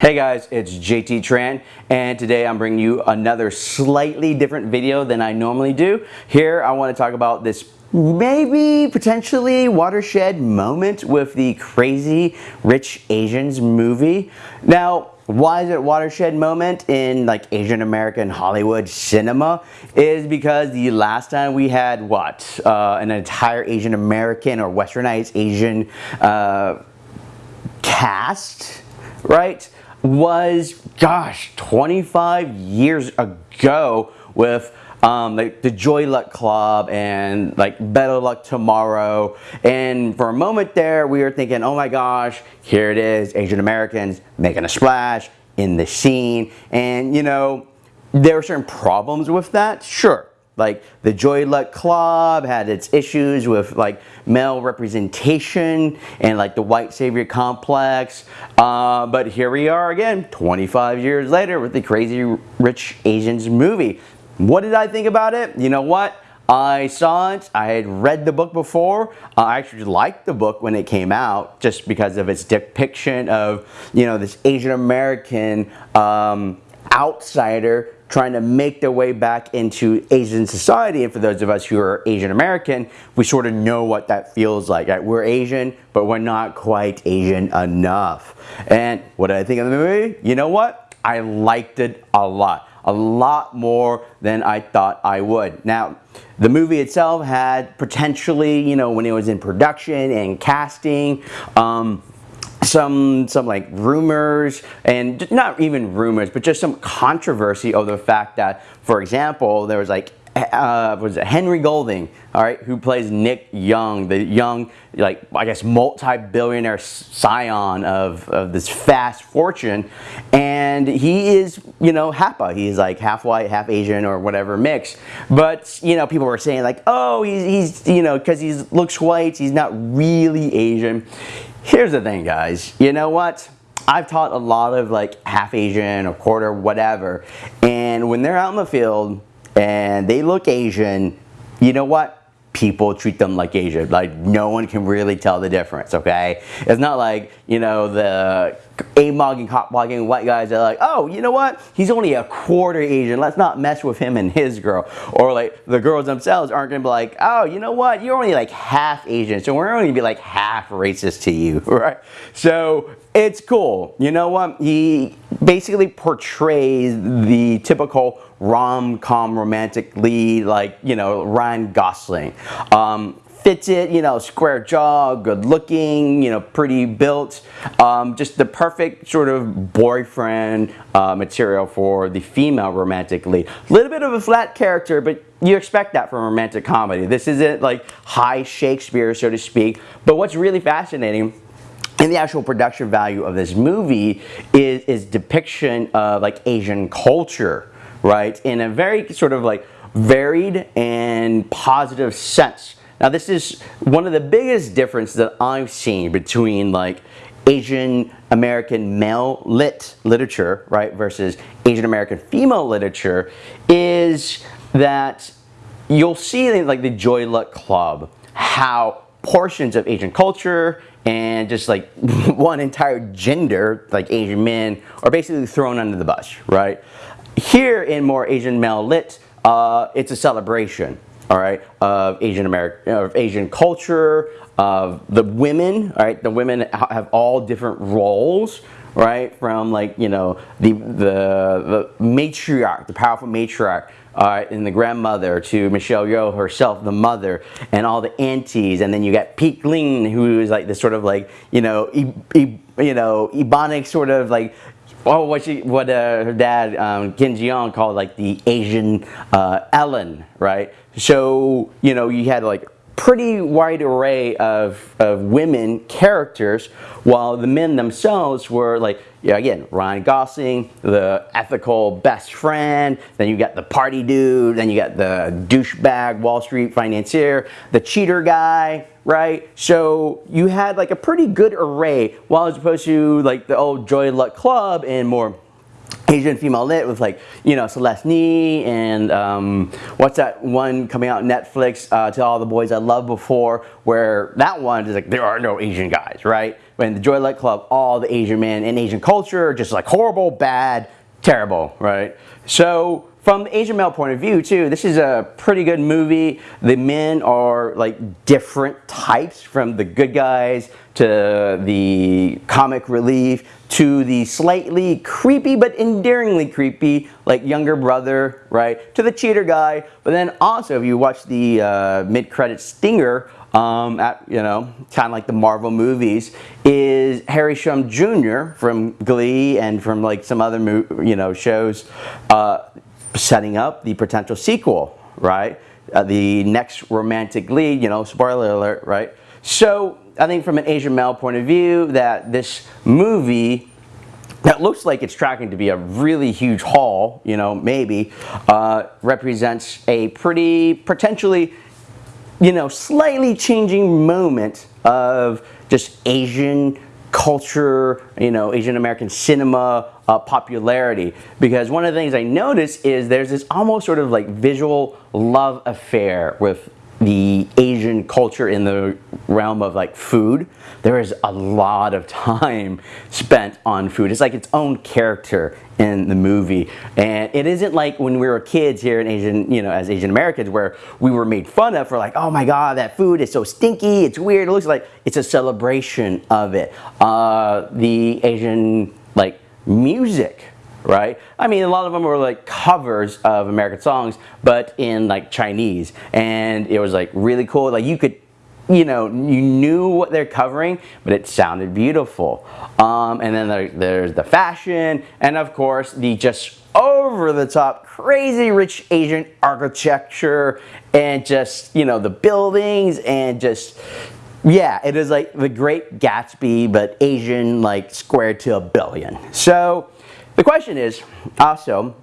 Hey guys, it's JT Tran and today I'm bringing you another slightly different video than I normally do. Here I want to talk about this maybe potentially watershed moment with the Crazy Rich Asians movie. Now, why is it watershed moment in like Asian American Hollywood cinema? Is because the last time we had what? Uh, an entire Asian American or westernized Asian uh, cast, right? Was, gosh, 25 years ago with um, like the Joy Luck Club and like Better Luck Tomorrow. And for a moment there, we were thinking, oh my gosh, here it is, Asian Americans making a splash in the scene. And you know, there were certain problems with that, sure. Like the Joy Luck Club had its issues with like male representation and like the white savior complex. Uh, but here we are again, 25 years later with the Crazy Rich Asians movie. What did I think about it? You know what? I saw it, I had read the book before. Uh, I actually liked the book when it came out just because of its depiction of, you know, this Asian American um, outsider trying to make their way back into Asian society. And for those of us who are Asian American, we sort of know what that feels like. Right? We're Asian, but we're not quite Asian enough. And what did I think of the movie? You know what? I liked it a lot. A lot more than I thought I would. Now, the movie itself had potentially, you know, when it was in production and casting, um, some some like rumors and not even rumors but just some controversy of the fact that for example there was like uh, was it Henry Golding, all right, who plays Nick Young, the young, like, I guess, multi-billionaire scion of, of this fast fortune. And he is, you know, Hapa. He's like half white, half Asian or whatever mix. But, you know, people were saying like, oh, he's, he's you know, because he looks white, he's not really Asian. Here's the thing, guys. You know what? I've taught a lot of like half Asian or quarter whatever. And when they're out in the field and they look Asian, you know what? People treat them like Asian. Like no one can really tell the difference, okay? It's not like, you know, the A-mogging, hot-blogging white guys are like, oh, you know what? He's only a quarter Asian. Let's not mess with him and his girl. Or like the girls themselves aren't gonna be like, oh, you know what? You're only like half Asian, so we're only gonna be like half racist to you, right? So it's cool. You know what? He basically portrays the typical rom-com romantic lead like, you know, Ryan Gosling. Um, fits it, you know, square jaw, good looking, you know, pretty built. Um, just the perfect sort of boyfriend uh, material for the female romantic lead. A little bit of a flat character, but you expect that from romantic comedy. This isn't like high Shakespeare, so to speak. But what's really fascinating and the actual production value of this movie is, is depiction of like Asian culture right? In a very sort of like varied and positive sense. Now this is one of the biggest differences that I've seen between like Asian American male lit literature, right, versus Asian American female literature is that you'll see in like the Joy Luck Club how portions of Asian culture and just like one entire gender, like Asian men, are basically thrown under the bus, right? Here in more Asian male lit, uh, it's a celebration, all right, of Asian American, of Asian culture, of the women, right, the women have all different roles, right, from like, you know, the, the, the matriarch, the powerful matriarch, uh, and the grandmother to Michelle Yeoh herself, the mother, and all the aunties, and then you got Peik Lin, who is like this sort of like, you know, e, e, you know, Ebonic sort of like oh, what she, what uh, her dad um, Ken Jeong called like the Asian uh, Ellen, right? So you know you had like pretty wide array of, of women characters while the men themselves were like yeah, again Ryan Gosling the ethical best friend then you got the party dude then you got the douchebag Wall Street financier the cheater guy right? So you had like a pretty good array while as opposed to like the old Joy Luck Club and more Asian female lit with like, you know, Celeste Ng and um, what's that one coming out Netflix, uh, To All the Boys I Loved Before, where that one is like, there are no Asian guys, right? When the Joy Luck Club, all the Asian men in Asian culture, are just like horrible, bad, terrible, right? So from the Asian male point of view too, this is a pretty good movie. The men are like different types from the good guys to the comic relief to the slightly creepy but endearingly creepy like younger brother, right? To the cheater guy. But then also if you watch the uh, mid-credit stinger, um, at, you know, kind of like the Marvel movies, is Harry Shum Jr. from Glee and from like some other, you know, shows. Uh, setting up the potential sequel, right? Uh, the next romantic lead, you know, spoiler alert, right? So I think from an Asian male point of view that this movie that looks like it's tracking to be a really huge haul, you know, maybe, uh, represents a pretty potentially, you know, slightly changing moment of just Asian culture, you know, Asian American cinema uh, popularity. Because one of the things I notice is there's this almost sort of like visual love affair with the Asian culture in the realm of like food, there is a lot of time spent on food. It's like its own character in the movie. And it isn't like when we were kids here in Asian, you know, as Asian Americans where we were made fun of for like, oh my God, that food is so stinky, it's weird. It looks like it's a celebration of it. Uh, the Asian like music right? I mean, a lot of them were like covers of American songs, but in like Chinese. And it was like really cool. Like you could, you know, you knew what they're covering, but it sounded beautiful. Um, and then there, there's the fashion, and of course, the just over the top, crazy rich Asian architecture, and just, you know, the buildings, and just, yeah, it is like the great Gatsby, but Asian, like squared to a billion. So, the question is also,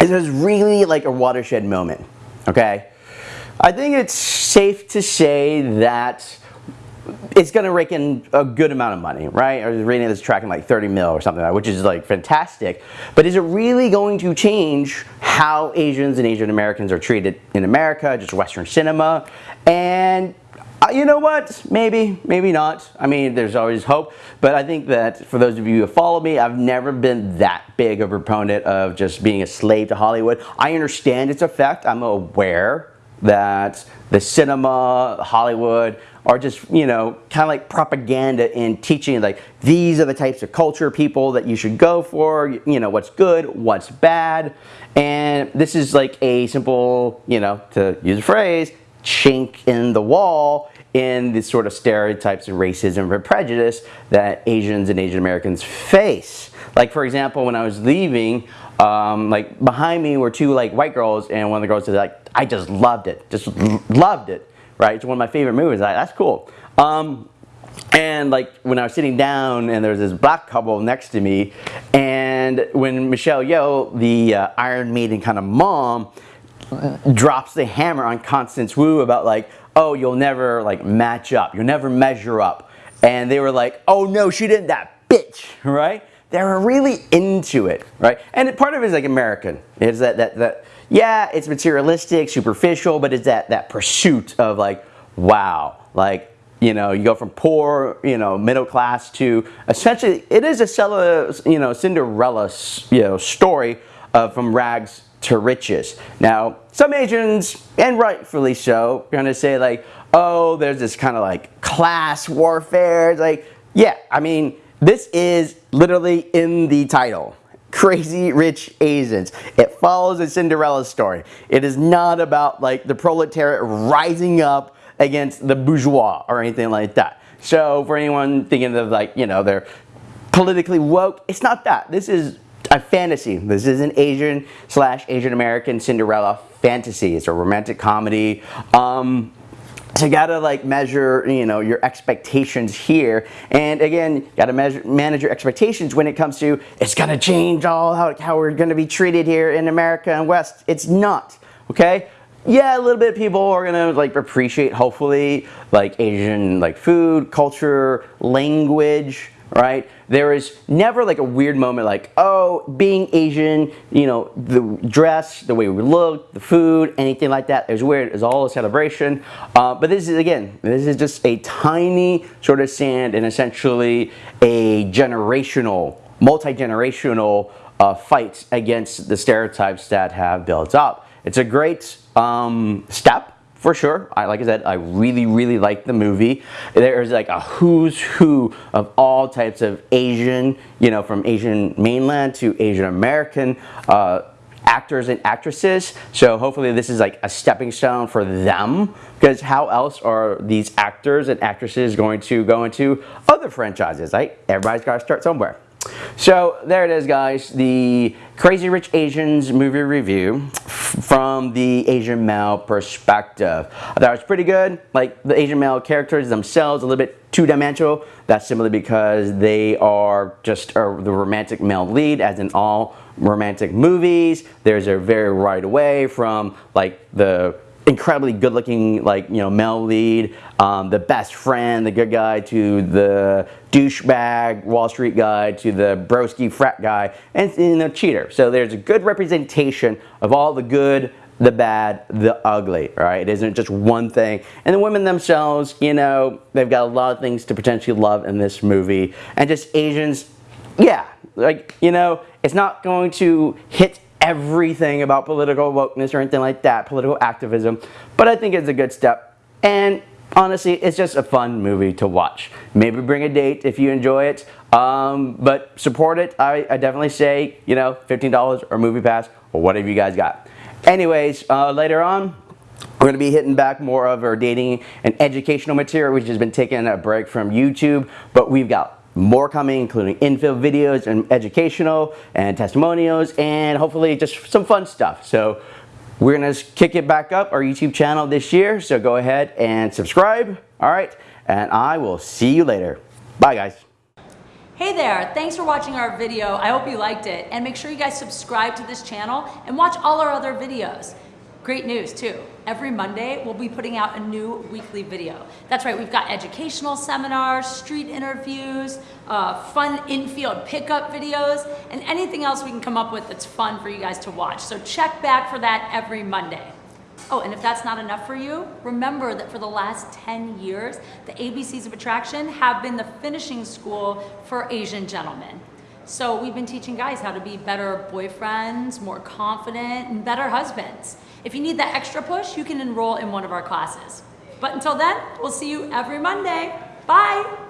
is this really like a watershed moment? Okay? I think it's safe to say that it's going to rake in a good amount of money, right? I was reading this tracking like 30 mil or something which is like fantastic. But is it really going to change how Asians and Asian Americans are treated in America, just Western cinema? And Uh, you know what? Maybe, maybe not. I mean, there's always hope. But I think that for those of you who follow me, I've never been that big of a proponent of just being a slave to Hollywood. I understand its effect. I'm aware that the cinema, Hollywood, are just, you know, kind of like propaganda in teaching like these are the types of culture people that you should go for, you know, what's good, what's bad. And this is like a simple, you know, to use a phrase, chink in the wall in the sort of stereotypes and racism and prejudice that Asians and Asian Americans face. Like for example, when I was leaving, um, like behind me were two like white girls and one of the girls said like, I just loved it, just loved it, right? It's one of my favorite movies, like, that's cool. Um, and like when I was sitting down and there was this black couple next to me and when Michelle Yeoh, the uh, Iron Maiden kind of mom, drops the hammer on Constance Wu about like, oh, you'll never like match up. You'll never measure up. And they were like, oh no, she didn't that bitch, right? They were really into it, right? And part of it is like American. It's that, that, that, yeah, it's materialistic, superficial, but it's that, that pursuit of like, wow, like, you know, you go from poor, you know, middle class to essentially, it is a, you know, Cinderella, you know, story uh, from rags to riches. Now, some Asians, and rightfully so, are gonna say like, oh, there's this kind of like class warfare. It's like, yeah, I mean, this is literally in the title. Crazy Rich Asians. It follows a Cinderella story. It is not about like the proletariat rising up against the bourgeois or anything like that. So for anyone thinking of like, you know, they're politically woke, it's not that. This is a fantasy. This is an Asian slash Asian American Cinderella fantasy. It's a romantic comedy. Um, so you gotta like measure, you know, your expectations here. And again, you gotta measure, manage your expectations when it comes to, it's gonna change all how, how we're gonna be treated here in America and West. It's not, okay? Yeah, a little bit of people are gonna like appreciate, hopefully, like Asian like food, culture, language, right? There is never like a weird moment like, oh, being Asian, you know, the dress, the way we look, the food, anything like that is weird. It's all a celebration. Uh, but this is, again, this is just a tiny sort of sand and essentially a generational, multi-generational uh, fight against the stereotypes that have built up. It's a great um, step for sure. I, like I said, I really, really like the movie. There's like a who's who of all types of Asian, you know, from Asian mainland to Asian American uh, actors and actresses. So hopefully this is like a stepping stone for them because how else are these actors and actresses going to go into other franchises, right? Everybody's got to start somewhere. So there it is guys, the Crazy Rich Asians movie review from the Asian male perspective. I thought it was pretty good, like the Asian male characters themselves a little bit two-dimensional. That's simply because they are just the romantic male lead as in all romantic movies. There's a very right away from like the incredibly good looking like you know male lead um, the best friend the good guy to the douchebag wall street guy to the broski frat guy and you know cheater. So there's a good representation of all the good the bad the ugly right? It isn't just one thing. And the women themselves you know they've got a lot of things to potentially love in this movie. And just asians yeah like you know it's not going to hit everything about political wokeness or anything like that, political activism, but I think it's a good step. And honestly, it's just a fun movie to watch. Maybe bring a date if you enjoy it, um, but support it. I, I, definitely say, you know, $15 or MoviePass or whatever you guys got. Anyways, uh, later on, we're going to be hitting back more of our dating and educational material, which has been taking a break from YouTube, but we've got more coming, including infield videos and educational and testimonials and hopefully just some fun stuff. So we're gonna kick it back up our YouTube channel this year. So go ahead and subscribe. All right. And I will see you later. Bye guys. Hey there, thanks for watching our video. I hope you liked it. And make sure you guys subscribe to this channel and watch all our other videos. Great news too. Every Monday, we'll be putting out a new weekly video. That's right, we've got educational seminars, street interviews, uh, fun infield pickup videos, and anything else we can come up with that's fun for you guys to watch. So check back for that every Monday. Oh, and if that's not enough for you, remember that for the last 10 years, the ABCs of Attraction have been the finishing school for Asian gentlemen. So we've been teaching guys how to be better boyfriends, more confident, and better husbands. If you need that extra push, you can enroll in one of our classes. But until then, we'll see you every Monday. Bye!